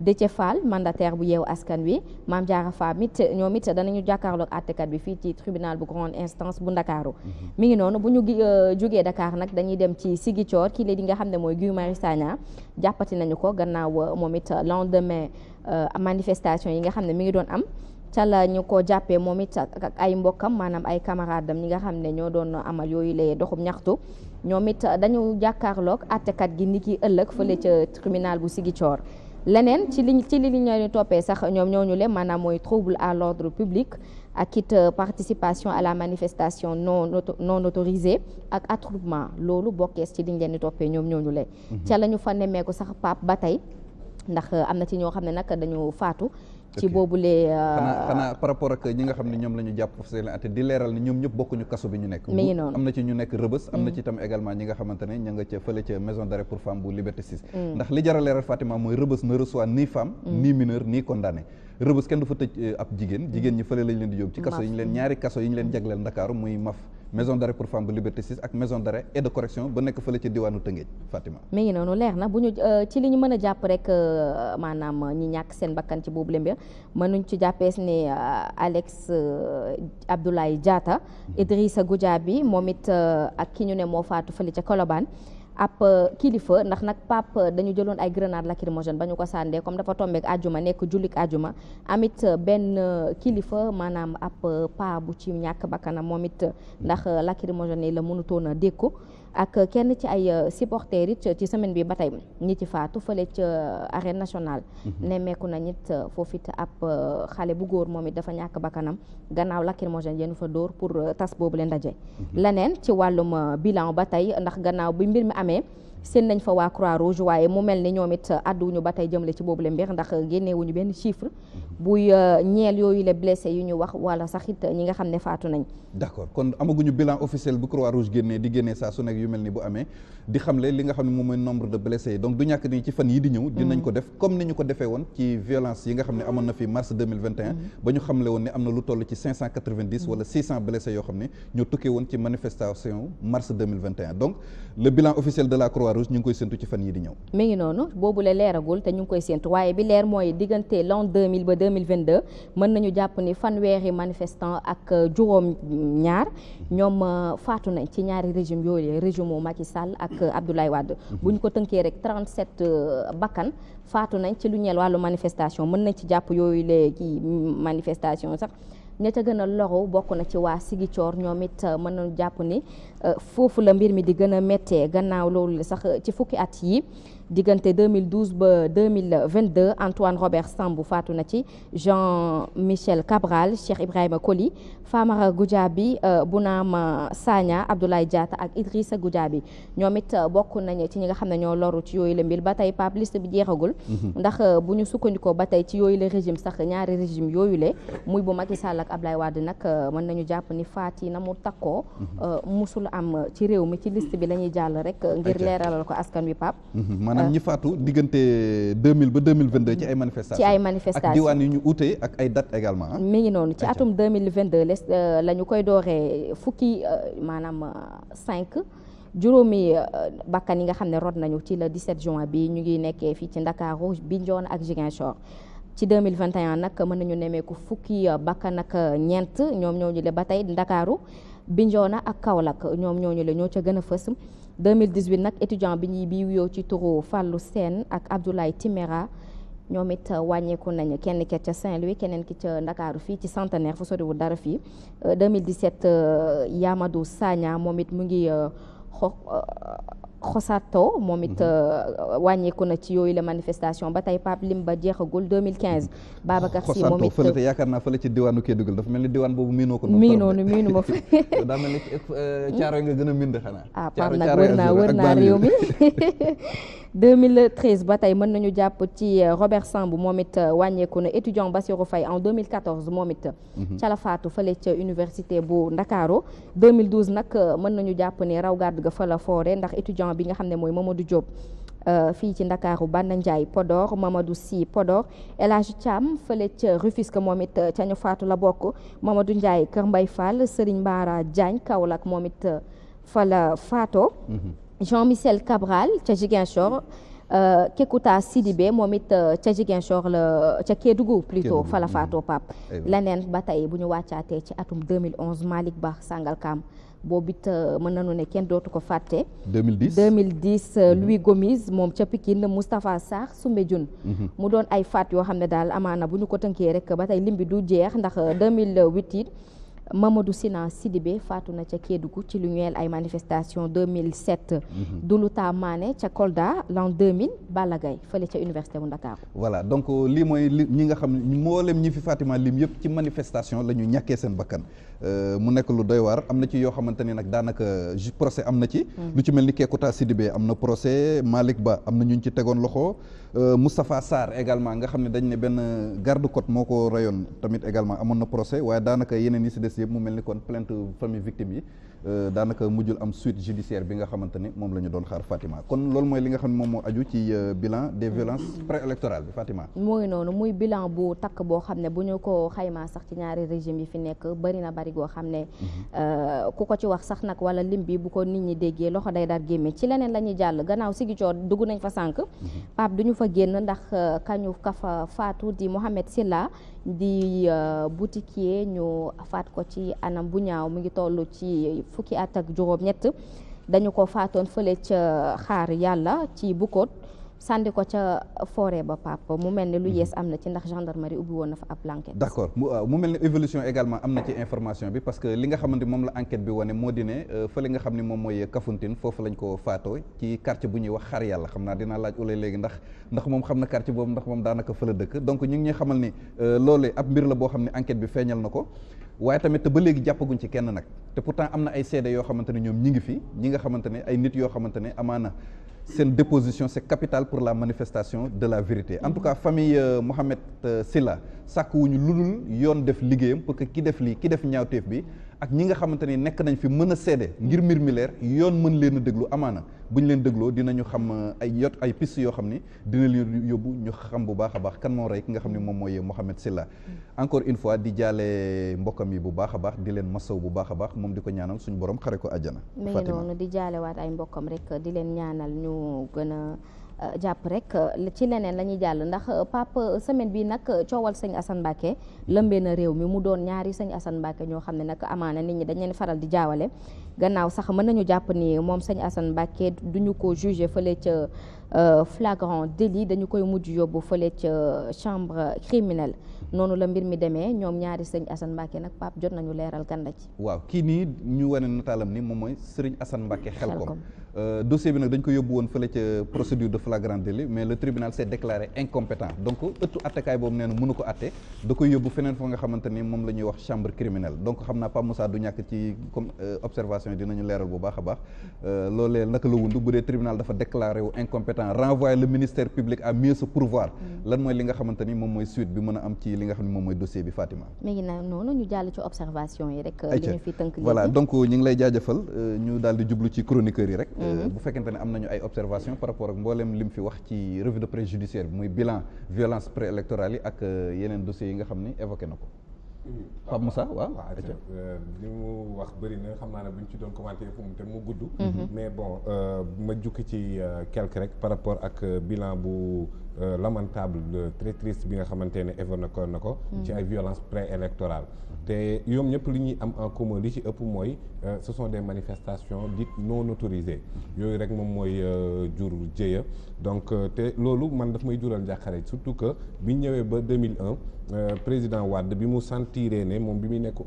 Déthié Fall mandataire bu yeewu askan wi Mame Diarra Fam it ñoom it danañu jàkkaarloog àttekat bi fii ci tribunal bu grande instance bu Ndakaaru mhm. mi ngi noonu bu ñu euh, jógee Dakar nag dañuy dem ci Ziguinchor kii la di nga xam ne mooy Guy Marius Sagna jàppati nañu ko gannaaw euh, moom it lendemain euh, manifestation yi nga xam ne mi ngi doon am ca la ñu ko jàppee moom it ak ay mbokkam maanaam ay camaradam ñi nga xam ne ñoo doon amal yooyu lay doxub ñaxtu ñoom it dañu jàkkaarloog àttekat gi ni ki ëllëg fële ca tribunal bu Ziguinchor leneen ci li ci li ñu leen toppee sax ñoom ñoo ñu le maanaam mooy trouble à l'ordre public ak it euh, participation à la manifestation non non autorisée ak attroupement loolu bokkees ci li ñu leen di toppee ñoom ñoo ñu le mhm. ca la ñu fa nemmeeku sax Pape ba tey ndax euh, am na ci ñoo xam ne nag dañu faatu ci boobule. Euh, xanaa xanaa par rapport ak ñi nga xam ne ñoom la ñu jàpp foofu seen atte di leeral ne ñoom ñëpp bokkuñu kaso bi ñu nekk. mi ngi noonu am na ci ñu nekk rëbës. am na mm. ci itam également ñi nga xamante ne ña nga ca fële ca maison d'arrêt pour femmes bu Liberté 6. Mm. ndax li jar a leeral Fatima mooy rëbës ne reçoit ni femme. Mm. ni mineur ni condamné. rëbës kenn du fa tëj euh, ab jigéen jigéen ñi fële lañ leen di yóbbu. ci kaso yi ñu leen ñaari kaso yi ñu leen jagleel Ndakaaru muy maf maison d'arrêt pour femme bu liberté 6 ak maison d'arrêt et de correction ba nekk fële ci diwaanu Tëngéej Fatima. mi ngi noonu leer na bu ñu euh, ci li ñu mën a jàpp rek euh, maanaam ñi ñàkk seen bakkan ci boobu lëmbir mënuñ ci jàppees ne euh, Alex Abdoulaye Diatta mhm. Idrissa Goudiaby moom it ak ki ñu ne moo faatu fële ca Colobane ab euh, kilifa ndax nag pap euh, dañu jëloon ay grenade lacrymogène ba ñu ko sàndee comme dafa tombeek ajuma nekk jullik ajuma amit euh, benn kilifa maanaam ab pa bu ci ñàkk bakkanam moom it ndax lacrymogène yi la mënutoon a dékku ak kenn ci ay supporters it ci semaine bi ba tey ñi ci faatu fële ca arène nationale mhm. nemmeeku na ñit foofu it ab xale bu góor moom it dafa ñàkk bakkanam gannaaw lacrymogène yéen fa dóor pour euh, tas boobu leen ndaje. Mhm. leneen ci wàllum euh, bilan ba tey ndax gannaaw bi mbir mi amee seen nañ fa waa croix rouge waaye mu mel ni ñoom it euh, àdduwuñu ba tey jëmle ci boobu leen mbir ndax génneewuñu benn chiffre mhm. buy ñeel yooyu la blessé yu ñu wax wala sax it ñi nga xam ne faatu nañ. d'accord kon amaguñu bilan officiel bu croix rouge génnee di génnee saa su nekk yu mel ni bu amee. di xamle li nga xam ne moom mooy nombre de blessés yi donc du ñàkk ni ci fan yi di ñëw mm. dinañ ko def comme ni ñu ko defee woon ci violence yi nga xam ne amoon na fi mars 2021 mm. ba ñu xamle woon ne am na lu toll ci 590 mm. wala 600 blessés yoo xam ne ñoo tukkee woon ci manifestation mars 2021 donc le bilan officiel de la Croix-Rouge ñu ngi koy séntu ci fan yi di ñëw mi ngi noonu boobu la leeragul te ñu ngi koy séntu waaye bi leer mooy diggante l'an 2000 ba 2022 mën nañu jàpp ni fanweeri manifestant ak juróom ñaar ñoom euh, faatu nañ ci ñaari régime yooyu régime wu Macky Sall ak euh, Abdoulaye Wade mhm. bu ñu ko tënkee rek 37 euh, bakkan faatu nañ ci lu ñeel wàllu manifestation mën nañ ci jàpp yooyu léegi manifestation sax ña ca gën a loru bokk na ci waa Sigicoor ñoom it euh, mën nañu jàpp ni euh, foofu la mbir mi di gën a méttee gannaaw loolu sax euh, ci fukki at yi diggante 2012 ba 2022 Antoine Robert Sambou faatu na ci Jean Michel Cabral Cheikh Ibrahima Koli Famara Goudiaby euh, Bounama Sagna Abdoulaye Diatta ak Idrissa Goudiaby ñoom it euh, bokk nañ ci ñi nga xam ne ñoo loru ci yooyu la mbir ba tey Pape liste bi jeexagul. Mhm. ndax euh, bu ñu sukkandikoo ba tey ci yooyu la régime sax ñaari régime yooyu la muy bu Macky Sall ak Abdoulaye Wade nag mën nañu jàpp ni faat yi na mu takkoo. Mhm. musul am ci réew mi ci liste bi la ñuy jàll rek. ngir leeralal ko askan wi Pape. Mhm. maanaam ñi faatu diggante 2000 ba 2022 ci ay manifestations. ci ay manifestations ak diwaan yu ñu uute ak ay dates également. Ah. mi ngi noonu ci atum 2022 les euh, la ñu koy dooree fukki euh, maanaam 5. Euh, juróomi euh, bakkan yi nga xam ne rot nañu ci le 17 juin bi ñu ngi nekkee fii ci Ndakaaru Bignona ak Ziguinchor ci 2021 nag mën nañu nemmeeku fukki euh, bakkan ak euh, ñeent ñoom ñooñu le ba tey Ndakaaru Bignona ak Kaolack ñoom ñooñu le ñoo ca gën a fës 2018 nag étudiant bi ñuy bi wuyoo ci turu Fallou Sène ak Abdoulaye Timéra ñoom it euh, wàññeeku nañu kenn ki ca Saint-Louis keneen ki ca Ndakaaru fii ci centenaire fu soriwul dara fii 2017 euh, euh, Yamadou Sagna moom it mu ngi xo xosato moom it mhm. wàññeeku na ci yooyu la manifestation ba tey Pape Limba jeexagul 2015 Babacar Sy moom it fële te yaakaar naa fële ci diwaanu Kédougou dafa mel ni diwaan boobu miinoo ko miinoo nu miinu ma fa daa mel ni euh, caaro yi nga gën a miin xanaa ah Pape nag wër naa wër naa réew mi 2013 ba tey mën nañu jàpp ci euh, Robert Samb moom it euh, wàññeeku na étudiant Bassirou Faye en 2014 moom it Mhm. ca la faatu fële ca université bu Ndakaaru 2012 nag euh, mën nañu jàpp ne raw gàddu ga fa la foore ndax étudiant bi nga xam ne mooy Mamadou Diop euh, fii ci Ndakaaru Banna Ndiaye Podor Mamadou Sy Podor El Hadj Thiam fële ca Rufisque moom it euh, ca ñu faatu la bokk Mamadou Ndiaye Kër Mbay Fall Serigne Mbara Diagne Kaolack moom it fa la faatoo. Mhm. Jean Michel Cabral ca Ziguinchor. Euh, Kekuta Sidibé moom it euh, ca Ziguinchor la ca Kédougou plutôt fa la faatoo Pape leneen ba tey bu ñu wàccaatee ci atum 2011 Malick Ba Sangalkam boobu it euh, mën nañu ne kenn dootu ko fàtte. 2010 2010 euh, mhm. Louis Gomis moom ca Pikine Moustapha Sarr Soumbédioune. Mhm. mu doon ay faat yoo xam ne daal amaana bu ñu ko tënkee rek ba tey lim bi du jeex ndax 2008 euh, it. Mamadou Sina Sidibé faatu na ca Kédougou ci lu ñeel ay manifestation 2007. Mhm. Douluta Mané ca Kolda l'an 2000 Balla Gaye fële ca université bu Ndakaaru. voilà donc euh, lii mooy li ñi nga xam ne mboolem ñi fi Fatima lim yëpp ci manifestation la ñu ñàkkee seen bakkan euh, mu nekk lu doy waar am na ci yoo xamante ni nag daanaka procès am na ci. Mhm. lu ci mel ni Kékouta Sidibé am na procès Malick Ba am na ñu ci tegoon loxo. Euh, Moustapha Sarr également nga xam ne dañ ne benn garde côte moo ko rayoon tamit également amoon na procès waaye daanaka yeneen yi si des yëpp mu mel ni kon plainte famille victime yi euh, daanaka mujjul am suite judiciaire bi nga xamante ne moom la ñu doon xaar Fatima kon loolu mooy li nga xam ne moom moo aju ci euh, bilan des violences préélectorales bi Fatima. mooy noonu muy bilan bu takk boo xam ne bu ñu ko xaymaa sax ci ñaari régime yi fi nekk bari na bari goo xam ne mhm. euh, ku ko ci wax sax nag wala lim bi bu ko nit ñi déggee loxo day dar gémmi ci leneen la ñuy jàll gannaaw sigi coor dugg nañ fa sànq mhm. Pape du ñu fa génn ndax euh, kañu ka fa faatu di Mohamed Silla di euh, boutiquier ñu faat ko ci anam bu ñaaw mu ngi toll ci fukki at ak juróom ñett dañu ko faatoon fële ca xaar yàlla ci Bukot sànni ko ca forêt ba Pape mu mel ne lu mhm. yees am na ci ndax gendarmerie ubbi woon na fa ab enquête. d' accord mu euh, mel ne évolution également am na ci information bi parce que li nga xamante moom la enquête bi wane moo di ne euh, fële nga xam ne moom mooy Kafountine foofu lañ ko faatoo ci quartier bu ñuy wax xar yàlla xam naa dinaa laaj ulay léegi ndax ndax moom xam na quartier boobu ndax moom daanaka fa la dëkk donc ñu ngi xamal ni euh, loolu ab mbir la boo xam ne enquête bi feeñal na ko waaye tamit te ba léegi jàppaguñ ci kenn nag te pourtant am na ay seede yoo xamante ne ñoom ñi ngi fi ñi nga xamante ne ay nit yoo xamante ne amaana seen déposition c'est capital pour la manifestation de la vérité en tout cas famille euh, Mohamed euh, Silla sàkk wuñu lu dul yoon def liggéeyam parce que ki def lii ki def ñaawteef bi ak ñi nga xamante ni nekk nañ fi mën a seede ngir mbir mi leer yoon mën leen a déglu amaana bu ñu leen dégloo dinañu xam euh, ay yot ay piste yoo xam ni dina leen yóbbu ñu xam bu baax a baax kan moo rey ki nga xam ne moom mooy Mohamed Silla encore une fois di jaale mbokkam yi bu baax a baax di leen masaw bu baax a baax moom di ko ñaanal suñu borom xare ko àjjana. Fatima noonu di jaalewaat ay mbokkam rek di leen ñaanal ñu gën a euh, jàpp rek euh, ci leneen la ñuy jàll ndax euh, Pape semaine bi nag coowal sëñ Assane Mbacké lëmbee na réew mi mu doon ñaari sëñ Assane Mbacké ñoo xam ne nag amaana nit ñi dañ leen faral di jaawale gannaaw sax mën nañu jàpp ni moom sëñ Assane Mbacké duñu ko jugé fële ca. Euh, flagrant délit dañu koy mujj yóbbu fële ca euh, chambre criminelle noonu la mbir mi demee ñoom ñaari sëñ Assane Mbacke nag Pape jot nañu leeral kan la ci. waaw kii nii ñu wane nataalam ni moom mooy Serigne Assane Mbacke xelkom euh, dossier bi nag dañ ko yóbbu woon fële ca procédure de flagrant délit mais le tribunal s'est déclaré incompétent donc ëttu attekaay boobu nee na mënu ko atte da koy yóbbu feneen fa nga xamante ni moom la ñuy wax chambre criminelle donc xam naa Pape Moussa du ñàkk ci comme observation yi dinañu leeral bu baax a baax Euh, loolee naka la wund bu dee tribunal dafa déclaré wu incompétent renvoyer le ministère public à mieux se pourvoir mm. lan mooy li nga xamante ni moom mooy suite bi mën a am ci li nga xam ne moom mooy dossier bi Fatima mi ngi naan noonu ñu jàll ci observation yi rek li ñu fi tënk voilà donc ñu ngi lay jaajëfal euh, ñu daal di jublu ci chroniqueurs yi rek euh, mm-hmm. bu fekkente ne am nañu ay observation par rapport ak mbooleem lim fi wax ci revue de presse judiciaire bi muy bilan violence préélectorale yi ak yeneen dossiers yi nga xam ni évoqué na ko Pape Moussa waaw waaw euh, li mu wax bëri na xam naa ne bu ñu ci doon commenté fu mu te mu gudd mhm. mais bon euh, ma jukki ci euh, quelque rek par rapport ak bilan bu lamentable très triste bi nga xamante ne évoqué ko na ko mhm. ci ay violence préélectorale te yoom ñëpp li ñuy am en commun li ci ëpp mooy ce sont des manifestations dites non autorisées yooyu rek moom mooy jur jëya donc euh, te loolu man daf may jural njàqare surtout que bi ñëwee ba 2001 euh, président Wade bi mu sentiree ne moom bi muy nekk